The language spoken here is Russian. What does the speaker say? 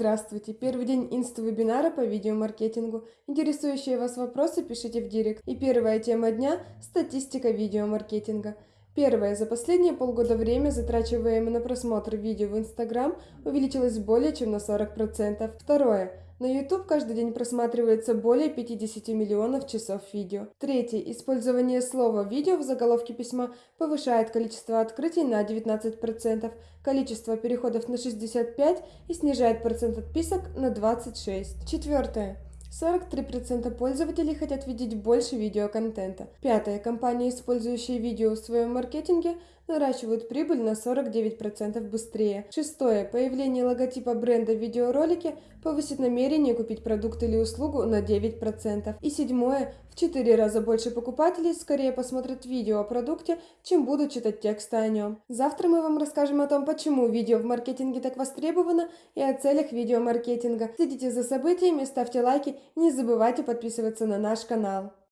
Здравствуйте! Первый день инста-вебинара по видеомаркетингу. Интересующие вас вопросы пишите в директ. И первая тема дня – статистика видеомаркетинга. Первое. За последние полгода время, затрачиваемое на просмотр видео в Instagram, увеличилось более чем на 40%. Второе. На YouTube каждый день просматривается более 50 миллионов часов видео. Третье. Использование слова «видео» в заголовке письма повышает количество открытий на 19%, количество переходов на 65% и снижает процент отписок на 26%. Четвертое. 43% пользователей хотят видеть больше видеоконтента. Пятое. Компании, использующие видео в своем маркетинге, наращивают прибыль на 49% быстрее. Шестое. Появление логотипа бренда в видеоролике повысит намерение купить продукт или услугу на 9%. И седьмое. В 4 раза больше покупателей скорее посмотрят видео о продукте, чем будут читать тексты о нем. Завтра мы вам расскажем о том, почему видео в маркетинге так востребовано и о целях видеомаркетинга. Следите за событиями, ставьте лайки не забывайте подписываться на наш канал.